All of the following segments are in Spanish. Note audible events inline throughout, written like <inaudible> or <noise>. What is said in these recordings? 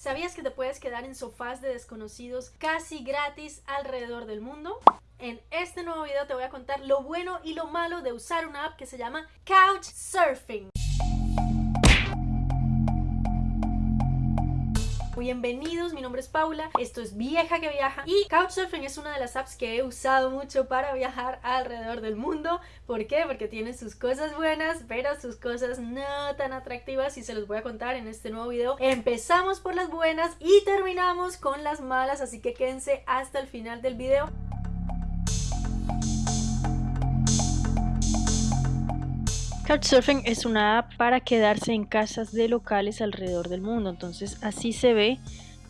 ¿Sabías que te puedes quedar en sofás de desconocidos casi gratis alrededor del mundo? En este nuevo video te voy a contar lo bueno y lo malo de usar una app que se llama Couchsurfing. Bienvenidos, mi nombre es Paula, esto es Vieja que Viaja y Couchsurfing es una de las apps que he usado mucho para viajar alrededor del mundo. ¿Por qué? Porque tiene sus cosas buenas, pero sus cosas no tan atractivas y se los voy a contar en este nuevo video. Empezamos por las buenas y terminamos con las malas, así que quédense hasta el final del video. Couchsurfing es una app para quedarse en casas de locales alrededor del mundo. Entonces así se ve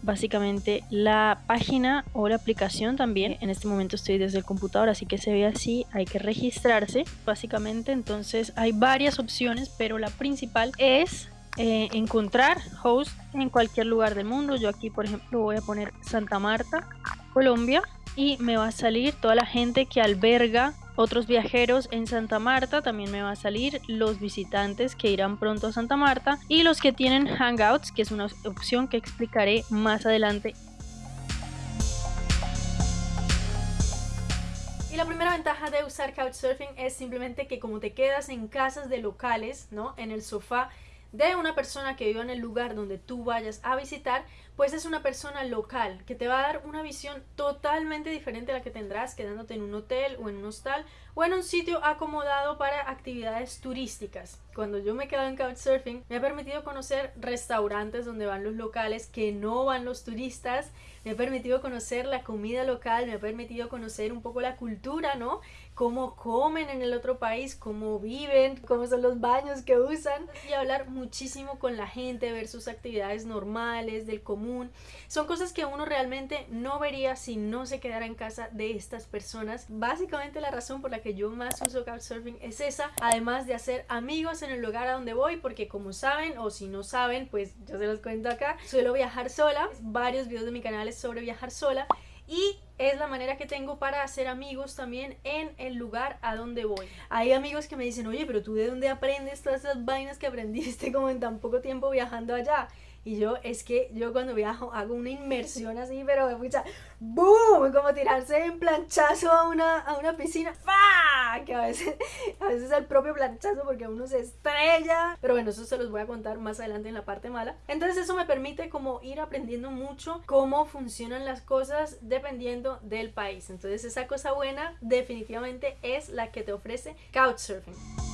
básicamente la página o la aplicación también. En este momento estoy desde el computador, así que se ve así. Hay que registrarse básicamente. Entonces hay varias opciones, pero la principal es eh, encontrar host en cualquier lugar del mundo. Yo aquí, por ejemplo, voy a poner Santa Marta, Colombia, y me va a salir toda la gente que alberga otros viajeros en Santa Marta, también me va a salir los visitantes que irán pronto a Santa Marta y los que tienen Hangouts, que es una opción que explicaré más adelante. Y la primera ventaja de usar Couchsurfing es simplemente que como te quedas en casas de locales, ¿no? En el sofá de una persona que viva en el lugar donde tú vayas a visitar, pues es una persona local que te va a dar una visión totalmente diferente a la que tendrás quedándote en un hotel o en un hostal o en un sitio acomodado para actividades turísticas. Cuando yo me quedo en Couchsurfing me ha permitido conocer restaurantes donde van los locales que no van los turistas, me ha permitido conocer la comida local, me ha permitido conocer un poco la cultura, ¿no? Cómo comen en el otro país, cómo viven, cómo son los baños que usan y hablar muchísimo con la gente, ver sus actividades normales, del común. Son cosas que uno realmente no vería si no se quedara en casa de estas personas. Básicamente la razón por la que yo más uso Couchsurfing es esa, además de hacer amigos en el lugar a donde voy, porque como saben o si no saben, pues yo se los cuento acá, suelo viajar sola, varios videos de mi canal es sobre viajar sola y es la manera que tengo para hacer amigos también en el lugar a donde voy. Hay amigos que me dicen, oye, pero tú de dónde aprendes todas esas vainas que aprendiste como en tan poco tiempo viajando allá. Y yo, es que yo cuando viajo hago una inmersión así, pero de mucha ¡boom! Como tirarse en planchazo a una, a una piscina. ¡Fa! Que a veces, a veces es el propio planchazo porque uno se estrella. Pero bueno, eso se los voy a contar más adelante en la parte mala. Entonces eso me permite como ir aprendiendo mucho cómo funcionan las cosas dependiendo del país. Entonces esa cosa buena definitivamente es la que te ofrece Couchsurfing.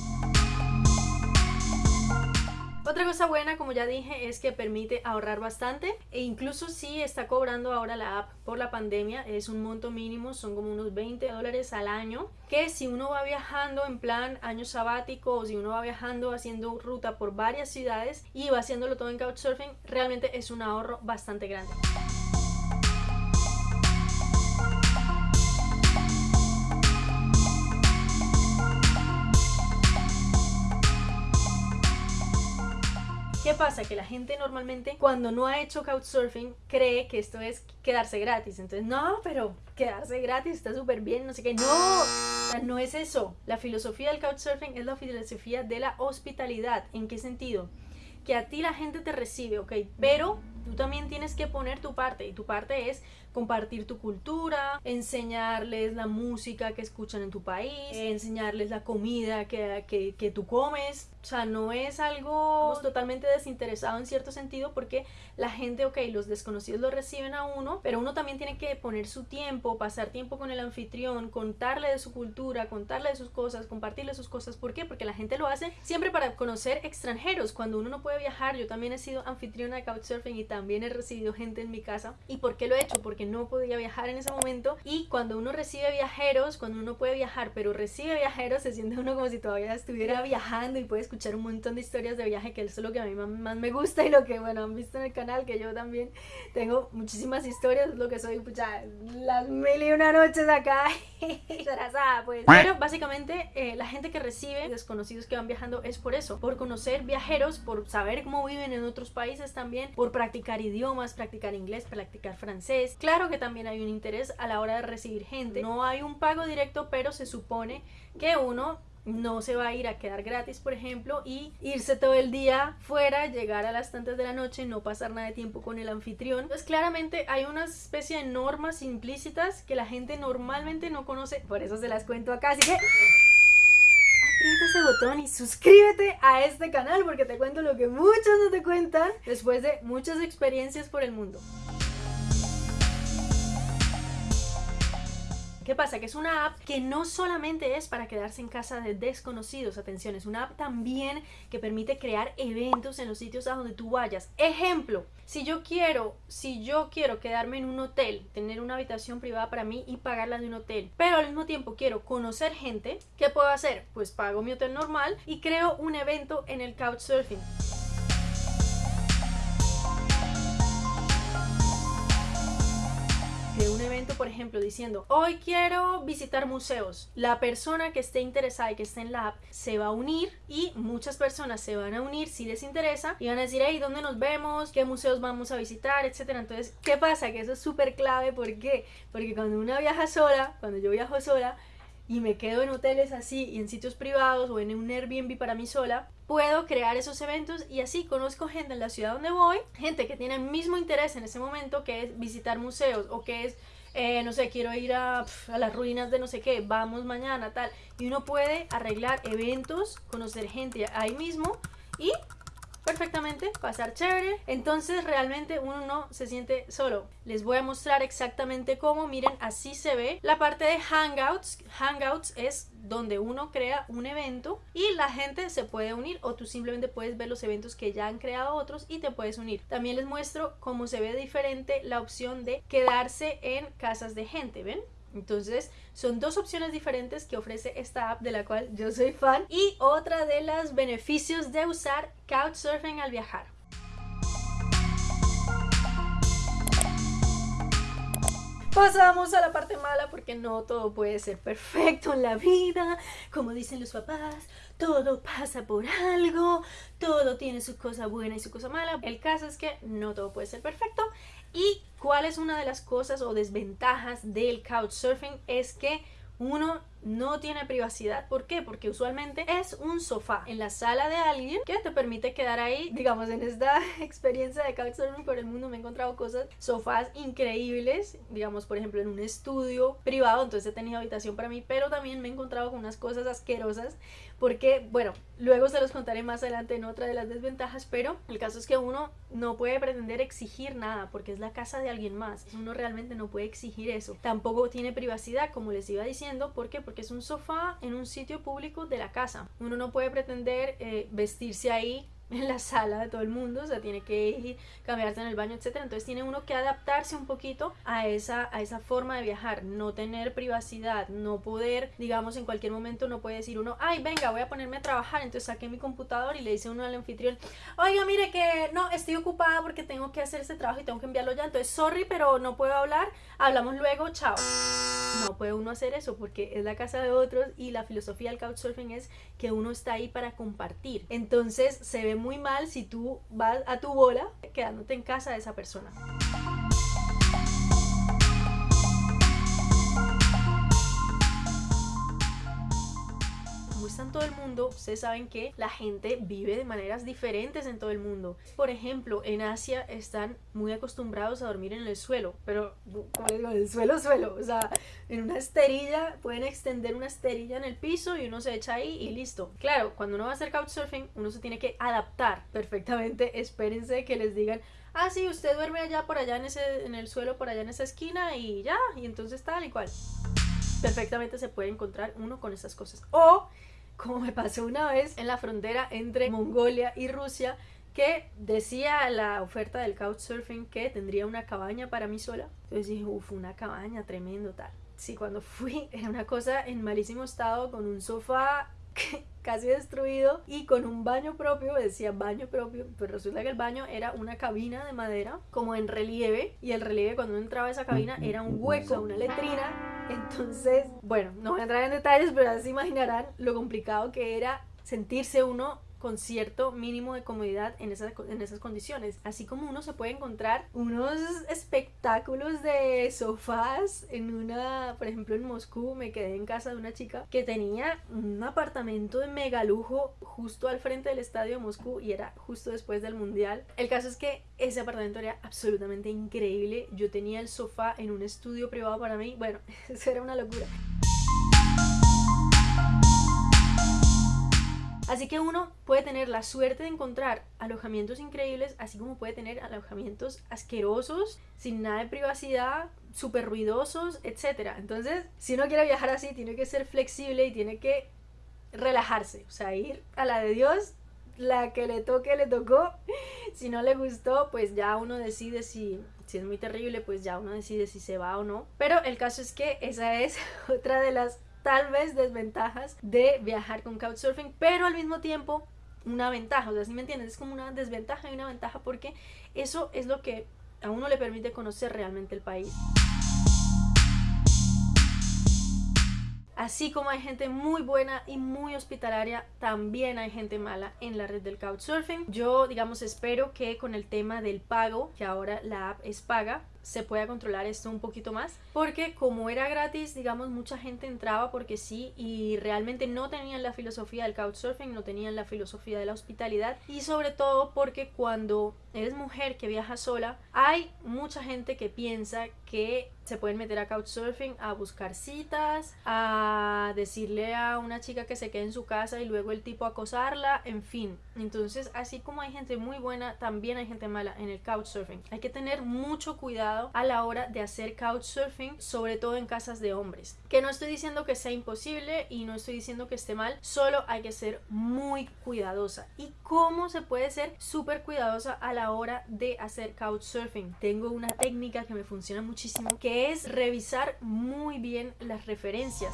Otra cosa buena, como ya dije, es que permite ahorrar bastante e incluso si está cobrando ahora la app por la pandemia, es un monto mínimo, son como unos 20 dólares al año, que si uno va viajando en plan año sabático o si uno va viajando haciendo ruta por varias ciudades y va haciéndolo todo en Couchsurfing, realmente es un ahorro bastante grande. ¿Qué pasa? Que la gente normalmente cuando no ha hecho Couchsurfing cree que esto es quedarse gratis. Entonces, no, pero quedarse gratis está súper bien, no sé qué. No, no es eso. La filosofía del Couchsurfing es la filosofía de la hospitalidad. ¿En qué sentido? Que a ti la gente te recibe, ok, pero tú también tienes que poner tu parte y tu parte es compartir tu cultura, enseñarles la música que escuchan en tu país, enseñarles la comida que, que, que tú comes. O sea, no es algo totalmente desinteresado en cierto sentido porque la gente, ok, los desconocidos lo reciben a uno, pero uno también tiene que poner su tiempo, pasar tiempo con el anfitrión, contarle de su cultura, contarle de sus cosas, compartirle sus cosas. ¿Por qué? Porque la gente lo hace siempre para conocer extranjeros. Cuando uno no puede viajar, yo también he sido anfitriona de Couchsurfing y también he recibido gente en mi casa. ¿Y por qué lo he hecho? Porque no podía viajar en ese momento y cuando uno recibe viajeros, cuando uno puede viajar pero recibe viajeros, se siente uno como si todavía estuviera viajando y puede escuchar un montón de historias de viaje que eso es lo que a mí más, me gusta y lo que bueno han visto en el canal que yo también tengo muchísimas historias, lo que soy pucha, las mil y una noches acá <laughs> pues. Pero básicamente eh, la gente que recibe desconocidos que van viajando es por eso, por conocer viajeros, por saber cómo viven en otros países también, por practicar idiomas, practicar inglés, practicar francés. Claro que también hay un interés a la hora de recibir gente. No hay un pago directo, pero se supone que uno no se va a ir a quedar gratis, por ejemplo, y irse todo el día fuera, llegar a las tantas de la noche, no pasar nada de tiempo con el anfitrión. Entonces, claramente hay una especie de normas implícitas que la gente normalmente no conoce, por eso se las cuento acá, así que aprieta ese botón y suscríbete a este canal porque te cuento lo que muchos no te cuentan después de muchas experiencias por el mundo. ¿Qué pasa? Que es una app que no solamente es para quedarse en casa de desconocidos, atención, es una app también que permite crear eventos en los sitios a donde tú vayas. Ejemplo, si yo quiero, si yo quiero quedarme en un hotel, tener una habitación privada para mí y pagarla de un hotel, pero al mismo tiempo quiero conocer gente, ¿qué puedo hacer? Pues pago mi hotel normal y creo un evento en el Couchsurfing. Un evento, por ejemplo, diciendo, hoy quiero visitar museos. La persona que esté interesada y que esté en la app se va a unir y muchas personas se van a unir si les interesa y van a decir, hey, ¿dónde nos vemos? ¿Qué museos vamos a visitar? Etcétera. Entonces, ¿qué pasa? Que eso es súper clave. ¿Por qué? Porque cuando una viaja sola, cuando yo viajo sola, y me quedo en hoteles así y en sitios privados o en un Airbnb para mí sola, puedo crear esos eventos y así conozco gente en la ciudad donde voy, gente que tiene el mismo interés en ese momento que es visitar museos o que es, eh, no sé, quiero ir a, a las ruinas de no sé qué, vamos mañana, tal. Y uno puede arreglar eventos, conocer gente ahí mismo y perfectamente, pasar chévere. Entonces realmente uno no se siente solo. Les voy a mostrar exactamente cómo. Miren, así se ve. La parte de Hangouts. Hangouts es donde uno crea un evento y la gente se puede unir o tú simplemente puedes ver los eventos que ya han creado otros y te puedes unir. También les muestro cómo se ve diferente la opción de quedarse en casas de gente, ¿ven? Entonces, son dos opciones diferentes que ofrece esta app de la cual yo soy fan y otra de los beneficios de usar Couchsurfing al viajar. Pasamos a la parte mala porque no todo puede ser perfecto en la vida, como dicen los papás, todo pasa por algo, todo tiene su cosa buena y su cosa mala. El caso es que no todo puede ser perfecto y cuál es una de las cosas o desventajas del couchsurfing es que uno no tiene privacidad. ¿Por qué? Porque usualmente es un sofá en la sala de alguien que te permite quedar ahí. Digamos, en esta <laughs> experiencia de couchsurfing por el mundo me he encontrado cosas, sofás increíbles, digamos, por ejemplo, en un estudio privado, entonces he tenido habitación para mí, pero también me he encontrado con unas cosas asquerosas porque, bueno, luego se los contaré más adelante en otra de las desventajas, pero el caso es que uno no puede pretender exigir nada porque es la casa de alguien más. Uno realmente no puede exigir eso. Tampoco tiene privacidad, como les iba diciendo, ¿por qué? Porque es un sofá en un sitio público de la casa. Uno no puede pretender eh, vestirse ahí en la sala de todo el mundo, o sea, tiene que ir, cambiarse en el baño, etcétera. Entonces tiene uno que adaptarse un poquito a esa, a esa forma de viajar, no tener privacidad, no poder, digamos, en cualquier momento no puede decir uno, ay, venga, voy a ponerme a trabajar, entonces saqué mi computador y le dice uno al anfitrión, oiga, mire que no, estoy ocupada porque tengo que hacer ese trabajo y tengo que enviarlo ya, entonces, sorry, pero no puedo hablar, hablamos luego, chao. No puede uno hacer eso porque es la casa de otros y la filosofía del couchsurfing es que uno está ahí para compartir. Entonces se ve muy mal si tú vas a tu bola quedándote en casa de esa persona. En todo el mundo, ustedes saben que la gente vive de maneras diferentes en todo el mundo. Por ejemplo, en Asia están muy acostumbrados a dormir en el suelo, pero como les digo, en el suelo, suelo, o sea, en una esterilla, pueden extender una esterilla en el piso y uno se echa ahí y listo. Claro, cuando uno va a hacer couchsurfing, uno se tiene que adaptar perfectamente. <laughs> Espérense que les digan, ah, sí, usted duerme allá por allá en, ese, en el suelo, por allá en esa esquina y ya, y entonces tal y cual. Perfectamente se puede encontrar uno con esas cosas. O como me pasó una vez en la frontera entre Mongolia y Rusia, que decía la oferta del couchsurfing que tendría una cabaña para mí sola. Entonces dije, uff, una cabaña, tremendo tal. Sí, cuando fui era una cosa en malísimo estado, con un sofá <laughs> casi destruido y con un baño propio, decía baño propio, pero resulta que el baño era una cabina de madera como en relieve y el relieve cuando uno entraba a esa cabina era un hueco, una letrina. Entonces, bueno, no voy a entrar en detalles, pero así imaginarán lo complicado que era sentirse uno con cierto mínimo de comodidad en esas, en esas condiciones. Así como uno se puede encontrar unos espectáculos de sofás en una, por ejemplo en Moscú, me quedé en casa de una chica que tenía un apartamento de mega lujo justo al frente del estadio de Moscú y era justo después del mundial. El caso es que ese apartamento era absolutamente increíble. Yo tenía el sofá en un estudio privado para mí. Bueno, <laughs> eso era una locura. Así que uno puede tener la suerte de encontrar alojamientos increíbles, así como puede tener alojamientos asquerosos, sin nada de privacidad, súper ruidosos, etc. Entonces, si uno quiere viajar así, tiene que ser flexible y tiene que relajarse, o sea, ir a la de Dios, la que le toque, le tocó. Si no le gustó, pues ya uno decide si, si es muy terrible, pues ya uno decide si se va o no. Pero el caso es que esa es <laughs> otra de las tal vez desventajas de viajar con Couchsurfing, pero al mismo tiempo una ventaja, o sea, si me entiendes, es como una desventaja y una ventaja porque eso es lo que a uno le permite conocer realmente el país. Así como hay gente muy buena y muy hospitalaria, también hay gente mala en la red del Couchsurfing. Yo, digamos, espero que con el tema del pago, que ahora la app es paga, se pueda controlar esto un poquito más porque como era gratis digamos mucha gente entraba porque sí y realmente no tenían la filosofía del couchsurfing no tenían la filosofía de la hospitalidad y sobre todo porque cuando eres mujer que viaja sola hay mucha gente que piensa que se pueden meter a couchsurfing a buscar citas a decirle a una chica que se quede en su casa y luego el tipo acosarla en fin entonces así como hay gente muy buena también hay gente mala en el couchsurfing hay que tener mucho cuidado a la hora de hacer couchsurfing, sobre todo en casas de hombres. Que no estoy diciendo que sea imposible y no estoy diciendo que esté mal, solo hay que ser muy cuidadosa. ¿Y cómo se puede ser súper cuidadosa a la hora de hacer couchsurfing? Tengo una técnica que me funciona muchísimo, que es revisar muy bien las referencias.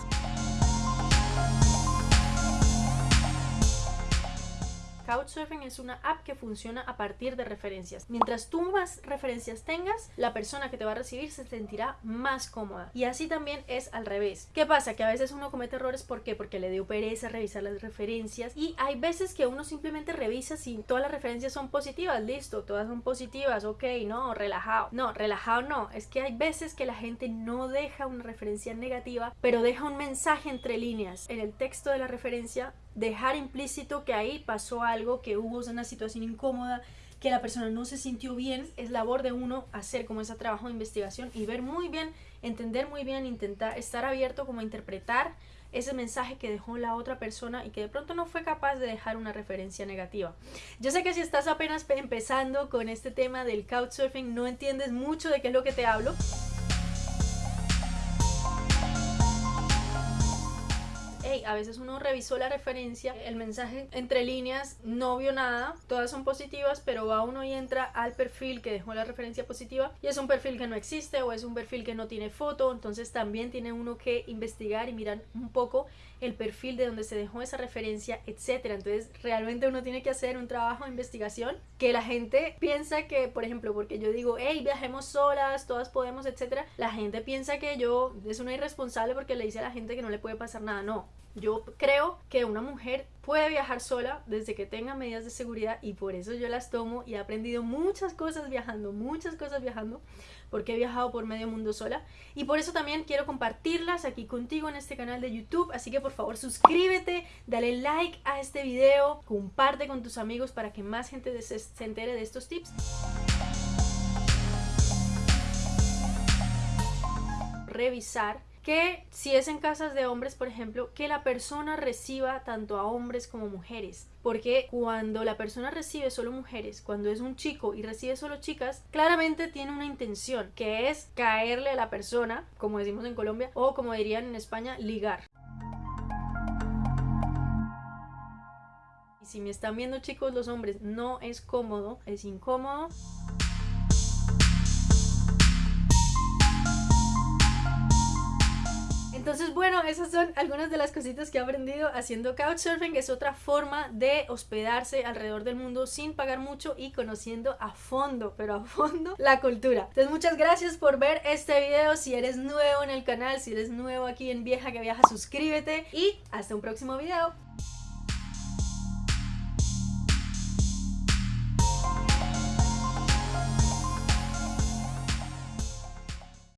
Couchsurfing es una app que funciona a partir de referencias. Mientras tú más referencias tengas, la persona que te va a recibir se sentirá más cómoda. Y así también es al revés. ¿Qué pasa? Que a veces uno comete errores, ¿por qué? Porque le dio pereza revisar las referencias y hay veces que uno simplemente revisa si todas las referencias son positivas, listo, todas son positivas, ok, no, relajado. No, relajado no, es que hay veces que la gente no deja una referencia negativa, pero deja un mensaje entre líneas. En el texto de la referencia dejar implícito que ahí pasó algo, que hubo una situación incómoda, que la persona no se sintió bien, es labor de uno hacer como ese trabajo de investigación y ver muy bien, entender muy bien, intentar estar abierto como a interpretar ese mensaje que dejó la otra persona y que de pronto no fue capaz de dejar una referencia negativa. Yo sé que si estás apenas empezando con este tema del couchsurfing no entiendes mucho de qué es lo que te hablo, a veces uno revisó la referencia, el mensaje entre líneas no vio nada, todas son positivas, pero va uno y entra al perfil que dejó la referencia positiva y es un perfil que no existe o es un perfil que no tiene foto, entonces también tiene uno que investigar y mirar un poco el perfil de donde se dejó esa referencia, etcétera. Entonces, realmente uno tiene que hacer un trabajo de investigación que la gente piensa que, por ejemplo, porque yo digo, hey, viajemos solas, todas podemos, etcétera, la gente piensa que yo es una irresponsable porque le dice a la gente que no le puede pasar nada. No, yo creo que una mujer puede viajar sola desde que tenga medidas de seguridad y por eso yo las tomo y he aprendido muchas cosas viajando, muchas cosas viajando, porque he viajado por medio mundo sola y por eso también quiero compartirlas aquí contigo en este canal de YouTube, así que por favor suscríbete, dale like a este video, comparte con tus amigos para que más gente se, entere de estos tips. Revisar que si es en casas de hombres, por ejemplo, que la persona reciba tanto a hombres como mujeres. Porque cuando la persona recibe solo mujeres, cuando es un chico y recibe solo chicas, claramente tiene una intención, que es caerle a la persona, como decimos en Colombia, o como dirían en España, ligar. Y si me están viendo chicos los hombres, no es cómodo, es incómodo. Entonces, bueno, esas son algunas de las cositas que he aprendido haciendo couchsurfing. Es otra forma de hospedarse alrededor del mundo sin pagar mucho y conociendo a fondo, pero a fondo, <laughs> la cultura. Entonces, muchas gracias por ver este video. Si eres nuevo en el canal, si eres nuevo aquí en Vieja que Viaja, suscríbete y hasta un próximo video.